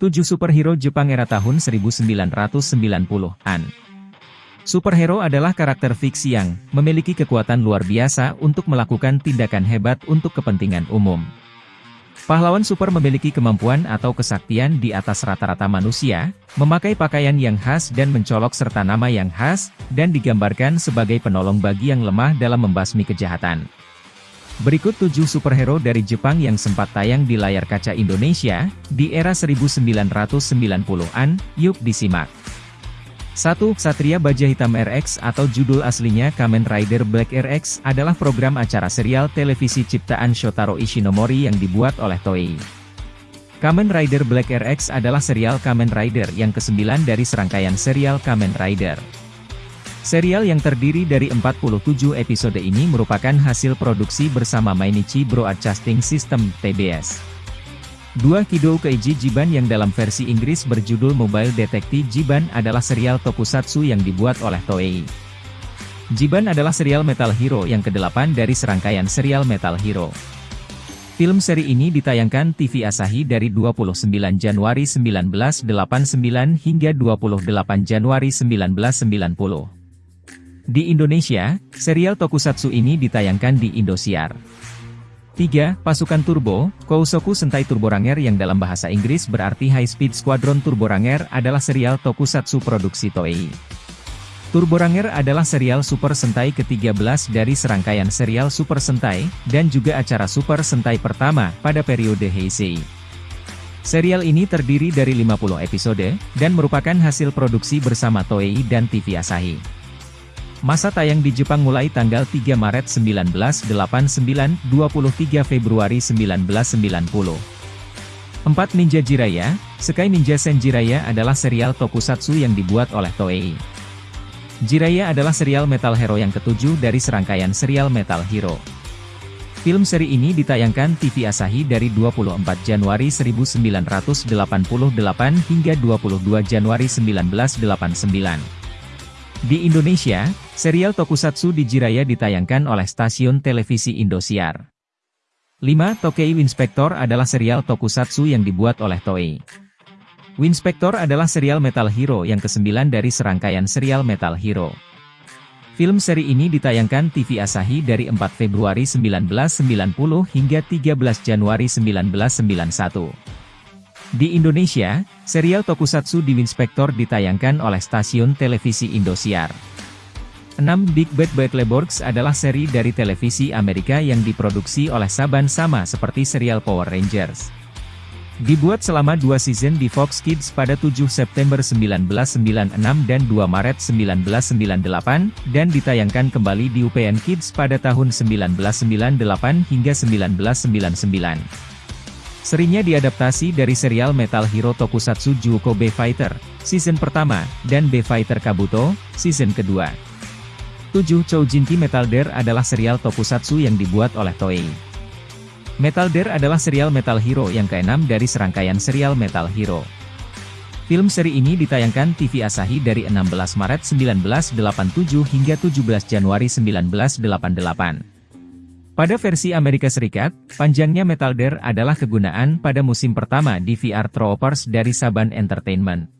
7 superhero Jepang era tahun 1990-an. Superhero adalah karakter fiksi yang memiliki kekuatan luar biasa untuk melakukan tindakan hebat untuk kepentingan umum. Pahlawan super memiliki kemampuan atau kesaktian di atas rata-rata manusia, memakai pakaian yang khas dan mencolok serta nama yang khas, dan digambarkan sebagai penolong bagi yang lemah dalam membasmi kejahatan. Berikut 7 superhero dari Jepang yang sempat tayang di layar kaca Indonesia, di era 1990-an, yuk disimak. 1. Satria Baja Hitam RX atau judul aslinya Kamen Rider Black RX adalah program acara serial televisi ciptaan Shotaro Ishinomori yang dibuat oleh Toei. Kamen Rider Black RX adalah serial Kamen Rider yang kesembilan dari serangkaian serial Kamen Rider. Serial yang terdiri dari 47 episode ini merupakan hasil produksi bersama Mainichi Broadcasting System, TBS. Dua Kido Keiji Jiban yang dalam versi Inggris berjudul Mobile Detective Jiban adalah serial tokusatsu yang dibuat oleh Toei. Jiban adalah serial Metal Hero yang kedelapan dari serangkaian serial Metal Hero. Film seri ini ditayangkan TV Asahi dari 29 Januari 1989 hingga 28 Januari 1990. Di Indonesia, serial tokusatsu ini ditayangkan di Indosiar. 3. Pasukan Turbo, Kousoku Sentai Turbo Ranger yang dalam bahasa Inggris berarti High Speed Squadron Turbo Ranger adalah serial tokusatsu produksi Toei. Turbo Ranger adalah serial Super Sentai ke-13 dari serangkaian serial Super Sentai, dan juga acara Super Sentai pertama pada periode Heisei. Serial ini terdiri dari 50 episode, dan merupakan hasil produksi bersama Toei dan TV Asahi. Masa tayang di Jepang mulai tanggal 3 Maret 1989, 23 Februari 1990. 4 Ninja Jiraya, Sekai Ninja Sen Jiraya adalah serial tokusatsu yang dibuat oleh Toei. Jiraya adalah serial Metal Hero yang ketujuh dari serangkaian serial Metal Hero. Film seri ini ditayangkan TV Asahi dari 24 Januari 1988 hingga 22 Januari 1989. Di Indonesia, serial Tokusatsu di Jiraya ditayangkan oleh stasiun televisi Indosiar. 5. Tokei Winspector adalah serial Tokusatsu yang dibuat oleh Toei. Winspector adalah serial Metal Hero yang kesembilan dari serangkaian serial Metal Hero. Film seri ini ditayangkan TV Asahi dari 4 Februari 1990 hingga 13 Januari 1991. Di Indonesia, serial Tokusatsu di Winspector ditayangkan oleh stasiun televisi Indosiar. 6. Big Bad Beetleborgs adalah seri dari televisi Amerika yang diproduksi oleh Saban sama seperti serial Power Rangers. Dibuat selama dua season di Fox Kids pada 7 September 1996 dan 2 Maret 1998, dan ditayangkan kembali di UPN Kids pada tahun 1998 hingga 1999. Serinya diadaptasi dari serial Metal Hero Tokusatsu Juko B Fighter, season pertama, dan B Fighter Kabuto, season kedua. 7. Choujinki Metal Dare adalah serial tokusatsu yang dibuat oleh Toei. Metal Dare adalah serial Metal Hero yang keenam dari serangkaian serial Metal Hero. Film seri ini ditayangkan TV Asahi dari 16 Maret 1987 hingga 17 Januari 1988. Pada versi Amerika Serikat, panjangnya Metal Dare adalah kegunaan pada musim pertama di VR Troopers dari Saban Entertainment.